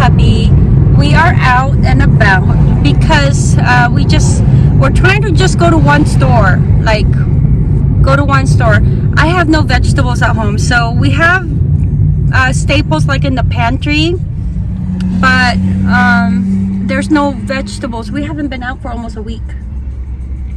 hubby. We are out and about because uh, we just we're trying to just go to one store, like go to one store. I have no vegetables at home, so we have uh, staples like in the pantry, but um, there's no vegetables. We haven't been out for almost a week,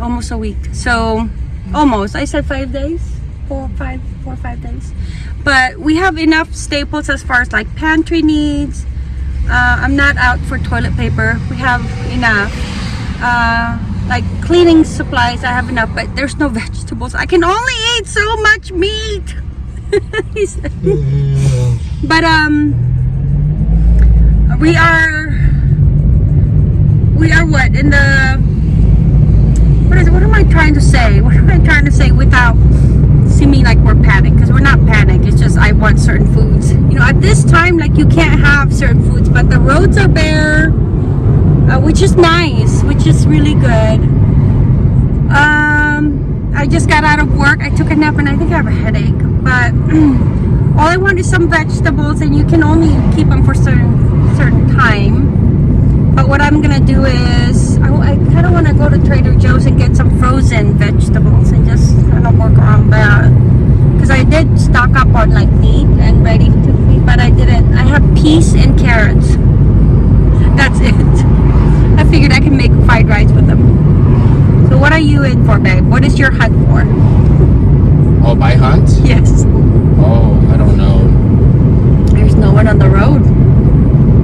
almost a week. So almost. I said five days, four, five, four, five days. But we have enough staples as far as like pantry needs. Uh, I'm not out for toilet paper. We have enough. Uh, like cleaning supplies, I have enough, but there's no vegetables. I can only eat so much meat. but um, we are, we are what in the what is what am I trying to say? What am I trying to say without seeming like we're panicked? Because we're not panicked. It's just I certain foods. You know, at this time, like you can't have certain foods, but the roads are bare, uh, which is nice, which is really good. Um, I just got out of work. I took a nap and I think I have a headache. But all I want is some vegetables, and you can only keep them for certain certain time. But what I'm gonna do is, I, I kind of want to go to Trader Joe's and get some frozen vegetables and just kind of work around that. Because I did stock up on like meat and ready to eat, but I didn't. I have peas and carrots. That's it. I figured I can make fried rice with them. So what are you in for, babe? What is your hunt for? Oh, my hunt? Yes. Oh, I don't know. There's no one on the road.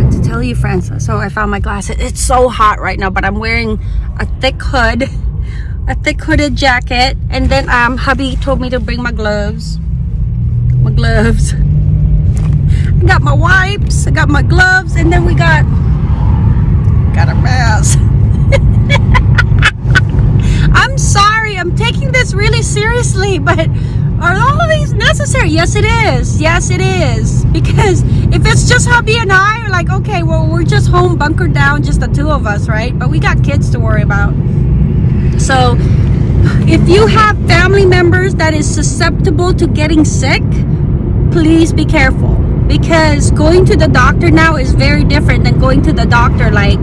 Got to tell you, friends. So I found my glasses. It's so hot right now, but I'm wearing a thick hood, a thick hooded jacket, and then um, hubby told me to bring my gloves. My gloves. Got my wipes. I got my gloves, and then we got got a mask. I'm sorry. I'm taking this really seriously, but are all of these necessary? Yes, it is. Yes, it is. Because if it's just hubby and I, we're like, okay, well, we're just home bunkered down, just the two of us, right? But we got kids to worry about. So if you have family members that is susceptible to getting sick, please be careful. Because going to the doctor now is very different than going to the doctor like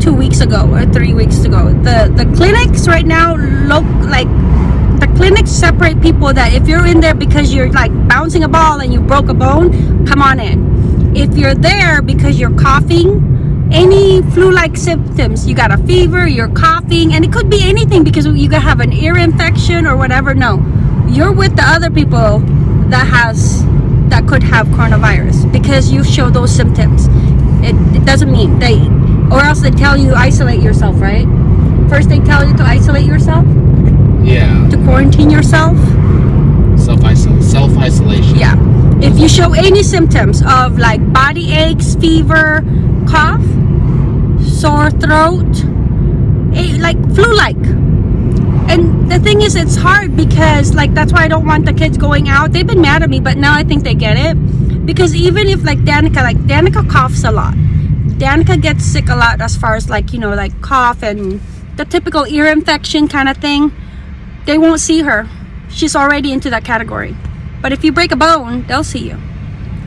two weeks ago or three weeks ago. The the clinics right now look like the clinics separate people that if you're in there because you're like bouncing a ball and you broke a bone, come on in. If you're there because you're coughing, any flu-like symptoms, you got a fever, you're coughing, and it could be anything because you could have an ear infection or whatever. No, you're with the other people that has that could have coronavirus because you show those symptoms. It, it doesn't mean they, or else they tell you isolate yourself, right? First they tell you to isolate yourself Yeah. to quarantine yourself. Self self isolation. Yeah. If you show any symptoms of like body aches, fever, cough, sore throat, eh, like flu-like. And the thing is, it's hard because like that's why I don't want the kids going out. They've been mad at me, but now I think they get it. Because even if like Danica, like Danica coughs a lot. Danica gets sick a lot as far as like, you know, like cough and the typical ear infection kind of thing. They won't see her. She's already into that category. But if you break a bone, they'll see you.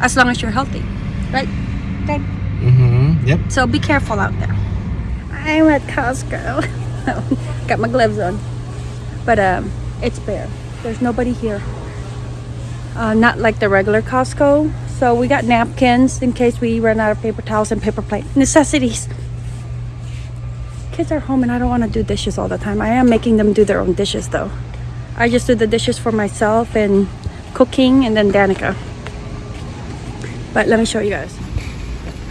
As long as you're healthy. Right? Okay. Mm-hmm. Yep. So be careful out there. I'm at Costco. Got my gloves on. But um, it's bare. There's nobody here. Uh, not like the regular Costco. So we got napkins in case we run out of paper towels and paper plate. Necessities. Kids are home and I don't want to do dishes all the time. I am making them do their own dishes though. I just do the dishes for myself and cooking and then Danica. But let me show you guys.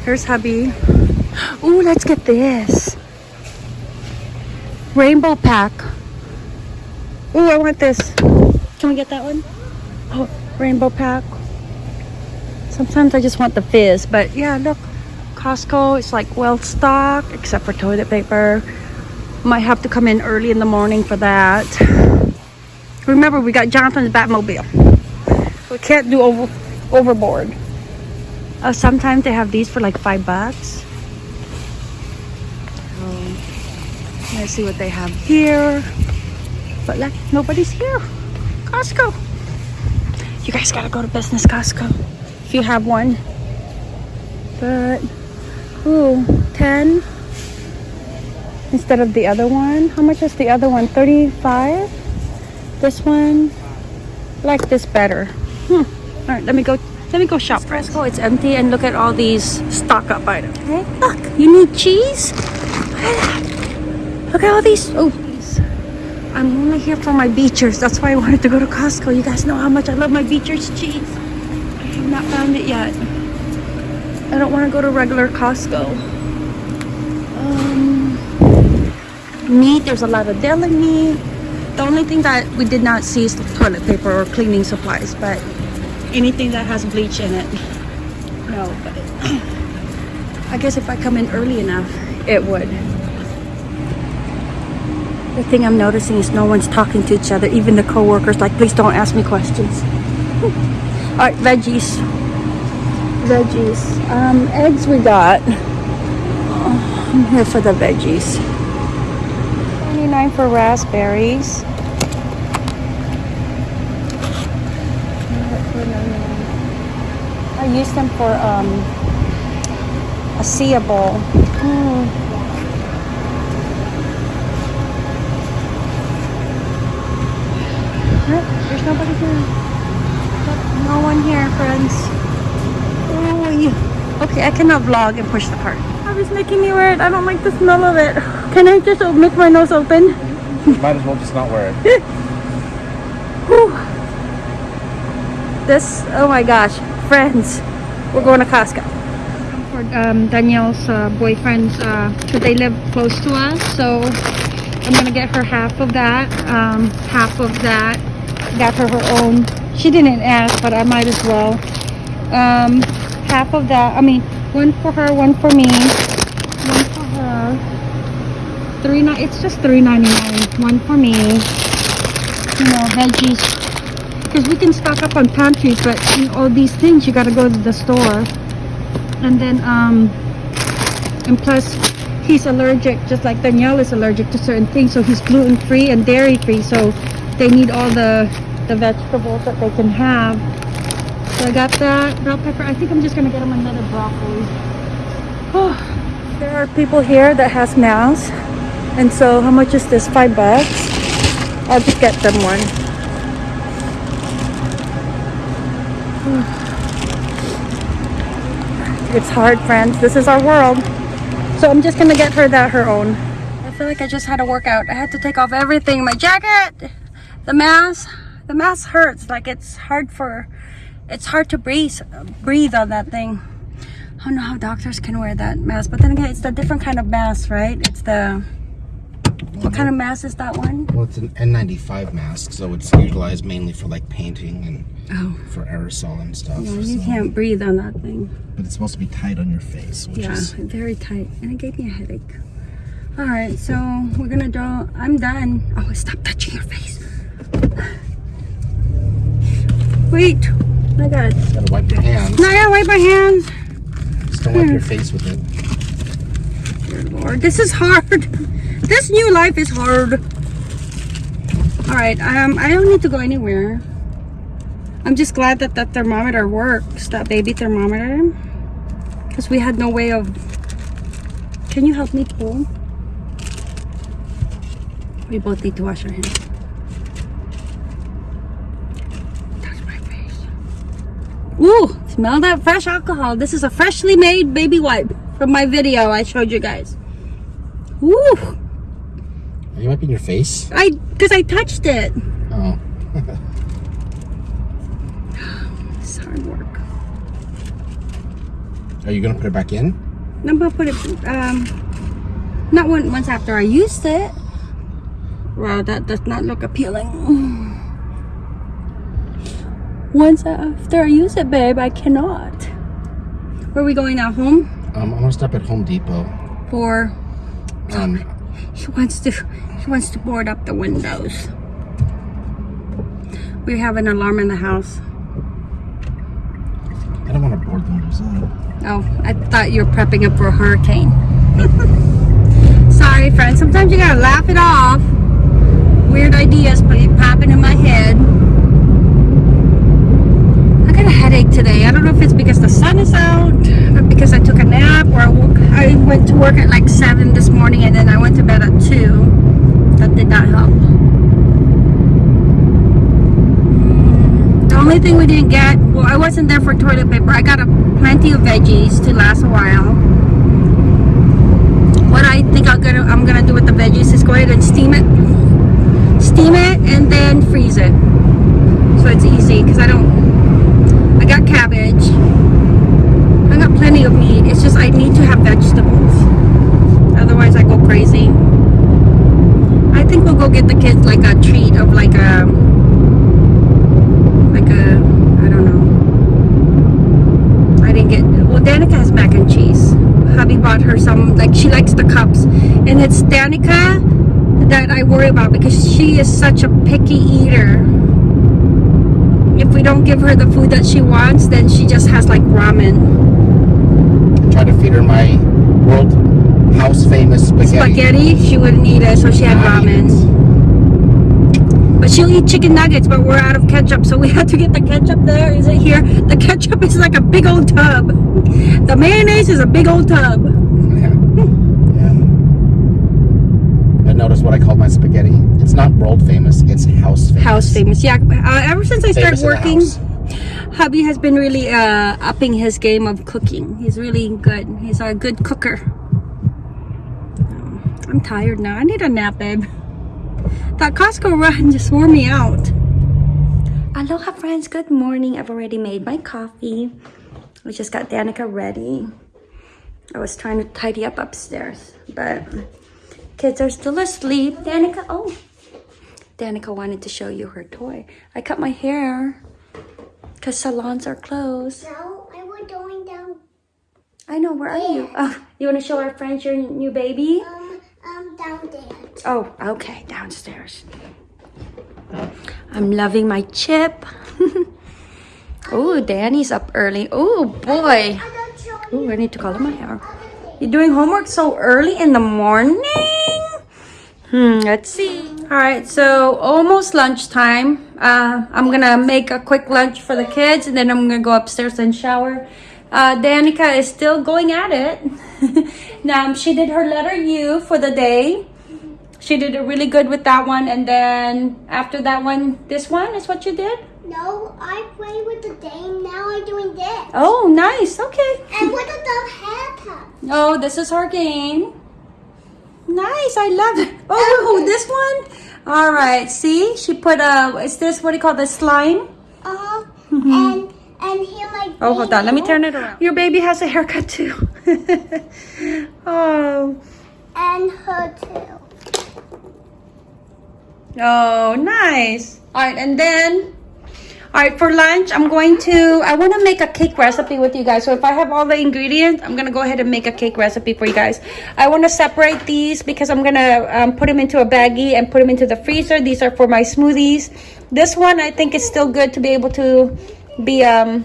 Here's hubby. Ooh, let's get this. Rainbow pack. Ooh, I want this. Can we get that one? Oh, rainbow pack. Sometimes I just want the fizz, but yeah, look. Costco is like well stocked, except for toilet paper. Might have to come in early in the morning for that. Remember, we got Jonathan's Batmobile. We can't do over overboard. Uh, sometimes they have these for like five bucks. So, let's see what they have here. But like nobody's here. Costco. You guys gotta go to business Costco if you have one. But, ooh, 10 instead of the other one. How much is the other one? 35? This one, I like this better. Hmm. All right, let me go. Let me go shop. Fresco, it's empty, and look at all these stock up items. Okay, look, you need cheese. Look at that. Look at all these. Oh. I'm only here for my Beecher's. That's why I wanted to go to Costco. You guys know how much I love my Beecher's cheese. I have not found it yet. I don't want to go to regular Costco. Um, meat, there's a lot of deli meat. The only thing that we did not see is the toilet paper or cleaning supplies, but anything that has bleach in it, no. But I guess if I come in early enough, it would. The thing I'm noticing is no one's talking to each other, even the co-workers. Like, please don't ask me questions. All right, veggies. Veggies. Um, eggs we got. Oh, I'm here for the veggies. 29 for raspberries. I use them for um, a seeable. Mm. Nope, There's nobody here. No one here, friends. Oh. Okay, I cannot vlog and push the cart. Oh, it's making me wear it. I don't like the smell of it. Can I just o- make my nose open? Might as well just not wear it. This, oh my gosh, friends, we're going to Costco. For um, Danielle's uh, boyfriend's, uh, 'cause they live close to us, so I'm gonna get her half of that, um, half of that. Got her her own. She didn't ask, but I might as well. Um, half of that. I mean, one for her, one for me, one for her. Three ni- It's just three ninety nine. One for me you know, veggies. Because we can stock up on pantries, but all these things you gotta go to the store. And then, um, and plus, he's allergic, just like Danielle is allergic to certain things, so he's gluten free and dairy free, so they need all the the vegetables that they can have. So I got that bell pepper. I think I'm just gonna get him another broccoli. Oh, there are people here that has masks, and so how much is this? Five bucks. I'll just get them one. It's hard, friends. This is our world. So I'm just gonna get her that her own. I feel like I just had a workout. I had to take off everything. My jacket, the mask. The mask hurts. Like it's hard for, it's hard to breathe, breathe on that thing. I don't know how doctors can wear that mask. But then again, it's a different kind of mask, right? It's the, what kind of mask is that one? Well, it's an N95 mask, so it's utilized mainly for like painting and Oh, for aerosol and stuff. yeah, you so- can't breathe on that thing. But it's supposed to be tight on your face, which Yeah, is very tight. And it gave me a headache. All right, so we're gonna draw. I'm done. Oh, stop touching your face. Wait. My God. gotta wipe your hands. Now I gotta wipe my hands. Just don't wipe your face with it. Dear Lord, this is hard. This new life is hard. All right, um, I don't need to go anywhere. I'm just glad that that thermometer works, that baby thermometer, because we had no way of. Can you help me pull? We both need to wash our hands. Touch my face. Ooh, smell that fresh alcohol. This is a freshly made baby wipe from my video I showed you guys. Ooh, Are you wiping your face? I because I touched it. Oh. It's hard work. Are you gonna put it back in? No, I'm gonna put it um not one, once after I used it. Wow, that does not look appealing. Once after I use it, babe, I cannot. Where are we going now? Home? Um, I'm gonna stop at Home Depot. For Um, he wants to he wants to board up the windows. We have an alarm in the house. I don't want to board the windows up. Oh, I thought you were prepping up for a hurricane. Sorry, friends. Sometimes you gotta laugh it off. Weird ideas popping in my head. I got a headache today. I don't know if it's because the sun is out or because I took a nap, or I went to work at like 7 this morning and then I went to bed at 2. That did not help. Mm, The only thing we didn't get, well, I wasn't there for toilet paper. I got a plenty of veggies to last a while. What I think I'm gonna I'm gonna do with the veggies is go ahead and steam it, steam it, and then freeze it. So it's easy because I don't. I got cabbage. I got plenty of meat. It's just I need to have vegetables. Otherwise, I go crazy. I think we'll go get the kids like a treat of like a like a I don't know. I didn't get well. Danica has mac and cheese. Hubby bought her some like she likes the cups, and it's Danica that I worry about because she is such a picky eater. If we don't give her the food that she wants, then she just has like ramen. I Try to feed her my world house famous spaghetti. spaghetti. She wouldn't eat it, so she had Not ramen. But she'll eat chicken nuggets, but we're out of ketchup, so we had to get the ketchup there. Is it here? The ketchup is like a big old tub. The mayonnaise is a big old tub. Yeah. yeah. But notice what I call my spaghetti? It's not world famous, it's house famous. House famous. Yeah, uh, ever since I started Famous the working, hubby has been really uh, upping his game of cooking. He's really good. He's a good cooker. I'm tired now. I need a nap, babe. That Costco run just wore me out. Aloha, friends. Good morning. I've already made my coffee. We just got Danica ready. I was trying to tidy up upstairs, but kids are still asleep. Danica, oh. Danica wanted to show you her toy. I cut my hair because salons are closed. No, I was going down, I know, where are you? Oh, you want to show our friends your new baby? um, um, down there. Oh, okay, downstairs. I'm loving my chip. oh, Danny's up early. Oh, boy. I don't show Oh, I need to color my hair. You're doing homework so early in the morning? Hmm, let's see. All right, so almost lunchtime. Uh, I'm gonna make a quick lunch for the kids and then I'm gonna go upstairs and shower. Uh, Danica is still going at it. now, she did her letter U for the day. She did it really good with that one. And then after that one, this one is what you did? No, I play with the game. Now I'm doing this. Oh, nice. Okay. And what a dumb haircut. Oh, this is her game. Nice, I love it. Oh, this one. All right, see, she put a. Is this what do you call the slime? Uh-huh. And, and here my Oh, hold on. Let me turn it around. Your baby has a haircut too. oh, And her too. oh, nice. All right, and then. All right, for lunch, I'm going to, I want to make a cake recipe with you guys. So if I have all the ingredients, I'm going to go ahead and make a cake recipe for you guys. I want to separate these because I'm going to um, put them into a baggie and put them into the freezer. These are for my smoothies. This one, I think is still good to be able to be um,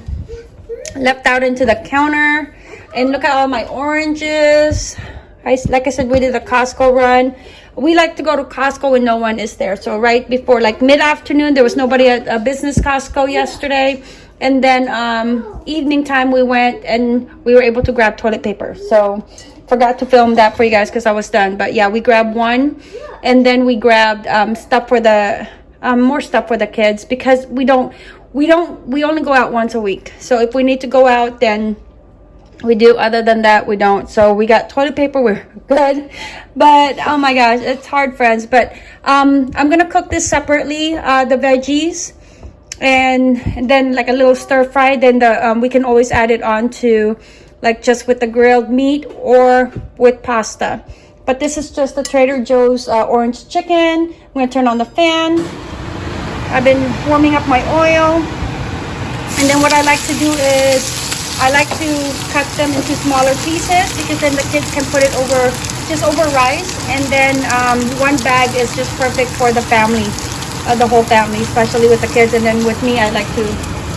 left out into the counter. And look at all my oranges. I, like I said, we did a Costco run. We like to go to Costco when no one is there. So right before, like mid-afternoon, there was nobody at a business Costco yesterday. And then um, evening time, we went and we were able to grab toilet paper. So forgot to film that for you guys because I was done. But yeah, we grabbed one. And then we grabbed um, stuff for the, um, more stuff for the kids because we don't, we don't, we only go out once a week. So if we need to go out, then we do. Other than that we don't. So we got toilet paper. We're good. But oh my gosh it's hard friends. But um i'm gonna cook this separately uh the veggies. And, then like a little stir fry. Then the um, we can always add it on to like just with the grilled meat or with pasta. But this is just the trader joe's uh, orange chicken. I'm gonna turn on the fan. I've been warming up my oil. And then what I like to do is I like to cut them into smaller pieces because then the kids can put it over just over rice and then um, one bag is just perfect for the family, uh, the whole family, especially with the kids. And then with me, I like to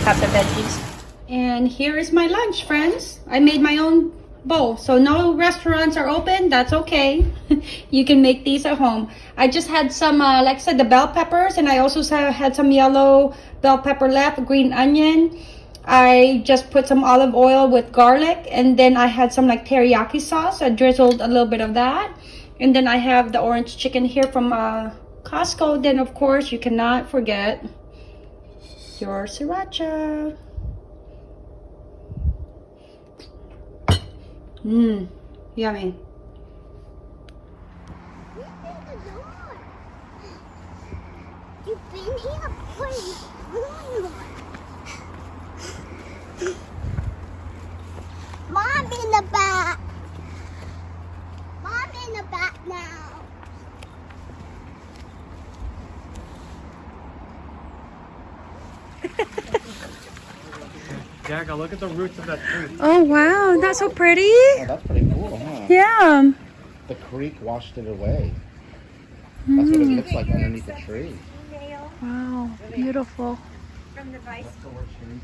have the veggies. And here is my lunch, friends. I made my own bowl. So no restaurants are open. That's okay. you can make these at home. I just had some, uh, like I said, the bell peppers. And I also had some yellow bell pepper left, green onion. I just put some olive oil with garlic and then I had some like teriyaki sauce. I drizzled a little bit of that. And then I have the orange chicken here from uh, Costco. Then of course you cannot forget your sriracha. Mmm, yummy. You've been here pretty long. Mom in the back. Mom in the back now. Jagga, look at the roots of that tree. Oh wow, that's so pretty. Oh, that's pretty cool, huh? Yeah. The creek washed it away. That's what it mm. looks like underneath the tree. Wow, beautiful. That's the worst tree.